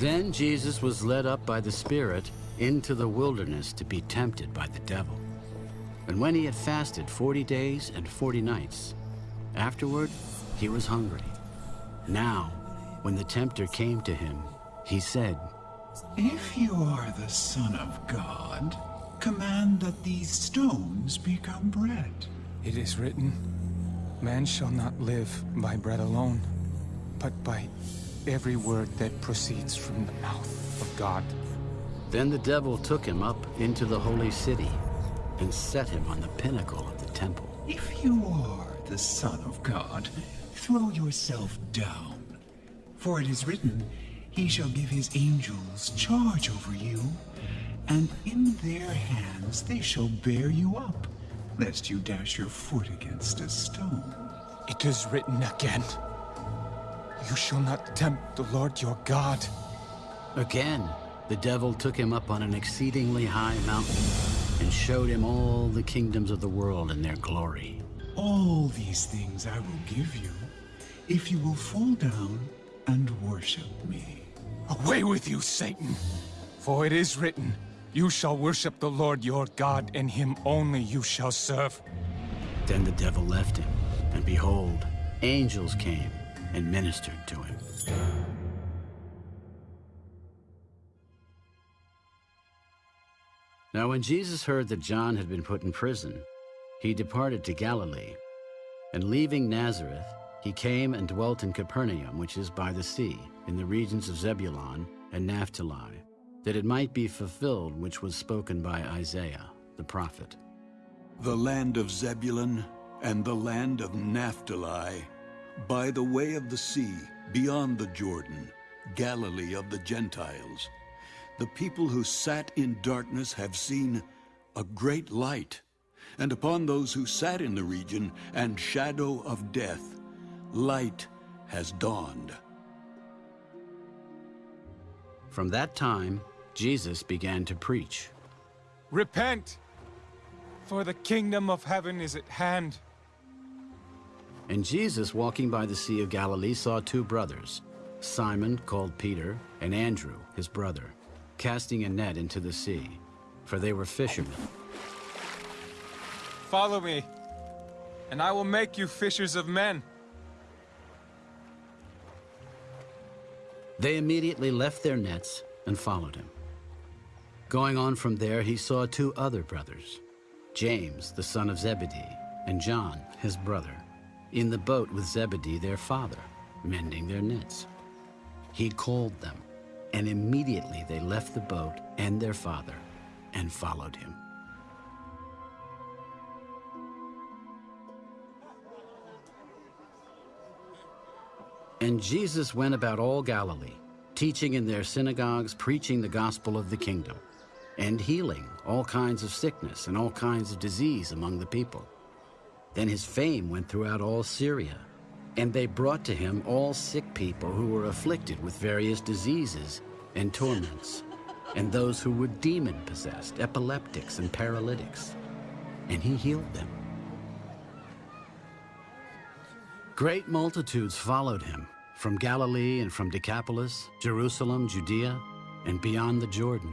Then Jesus was led up by the Spirit into the wilderness to be tempted by the devil. And when he had fasted forty days and forty nights, afterward he was hungry. Now, when the tempter came to him, he said, If you are the Son of God, command that these stones become bread. It is written, Man shall not live by bread alone, but by every word that proceeds from the mouth of God. Then the devil took him up into the holy city and set him on the pinnacle of the temple. If you are the Son of God, throw yourself down. For it is written, He shall give His angels charge over you, and in their hands they shall bear you up, lest you dash your foot against a stone. It is written again, You shall not tempt the Lord your God. Again, the devil took him up on an exceedingly high mountain and showed him all the kingdoms of the world and their glory. All these things I will give you, if you will fall down and worship me. Away with you, Satan! For it is written, You shall worship the Lord your God, and him only you shall serve. Then the devil left him, and behold, angels came and ministered to him. Now when Jesus heard that John had been put in prison, he departed to Galilee. And leaving Nazareth, he came and dwelt in Capernaum, which is by the sea, in the regions of Zebulun and Naphtali, that it might be fulfilled which was spoken by Isaiah the prophet. The land of Zebulun and the land of Naphtali, by the way of the sea, beyond the Jordan, Galilee of the Gentiles. The people who sat in darkness have seen a great light, and upon those who sat in the region and shadow of death, light has dawned. From that time, Jesus began to preach. Repent, for the kingdom of heaven is at hand. And Jesus, walking by the Sea of Galilee, saw two brothers, Simon, called Peter, and Andrew, his brother, casting a net into the sea, for they were fishermen. Follow me, and I will make you fishers of men. They immediately left their nets and followed him. Going on from there, he saw two other brothers, James, the son of Zebedee, and John, his brother, in the boat with Zebedee, their father, mending their nets. He called them, and immediately they left the boat and their father and followed him. And Jesus went about all Galilee, teaching in their synagogues, preaching the gospel of the kingdom, and healing all kinds of sickness and all kinds of disease among the people. Then his fame went throughout all Syria, and they brought to him all sick people who were afflicted with various diseases and torments, and those who were demon-possessed, epileptics and paralytics, and he healed them. Great multitudes followed him from Galilee and from Decapolis, Jerusalem, Judea, and beyond the Jordan